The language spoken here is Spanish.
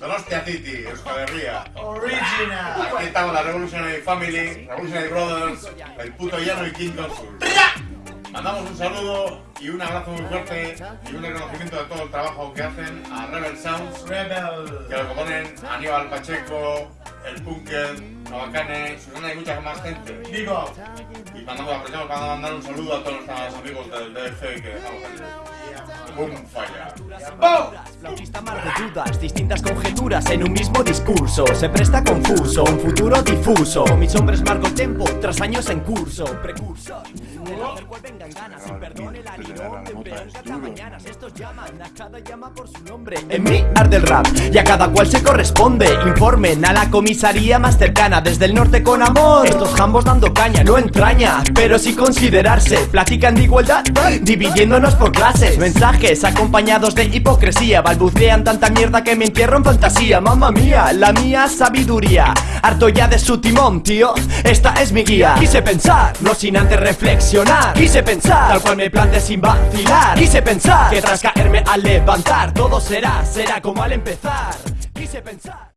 Donostia City, Euskal Herria. Original. Aquí estamos la Revolutionary Family, Revolutionary Brothers, el puto llano y Kingdom Sul. Mandamos un saludo y un abrazo muy fuerte y un reconocimiento de todo el trabajo que hacen a Rebel Sounds, Rebel. que lo componen Aníbal Pacheco, el Punker, Novacane, Susana y mucha más gente. Vivo. Y mandamos, aprovechamos para mandar un saludo a todos nuestros amigos del DF que dejamos aquí. ¡Bum! Falla. Mar de dudas, distintas conjeturas en un mismo discurso. Se presta confuso, un futuro difuso. Mis hombres marco el tempo, tras años en curso. Precursor, del hacer ganas Sin perdón el ánimo, temprano cada mañana. Estos llaman, a cada llama por su nombre. En mí arde el rap, y a cada cual se corresponde. Informen a la comisaría más cercana Desde el norte con amor. Estos jambos dando caña, no entraña Pero sí considerarse, platican de igualdad Dividiéndonos por clases. Mensajes acompañados de hipocresía Balbucean tanta mierda que me entierro en fantasía. Mamma mía, la mía sabiduría. Harto ya de su timón, tío. Esta es mi guía. Quise pensar, no sin antes reflexionar. Quise pensar, tal cual me planteé sin vacilar. Quise pensar, que tras caerme al levantar Todo será, será como al empezar. Quise pensar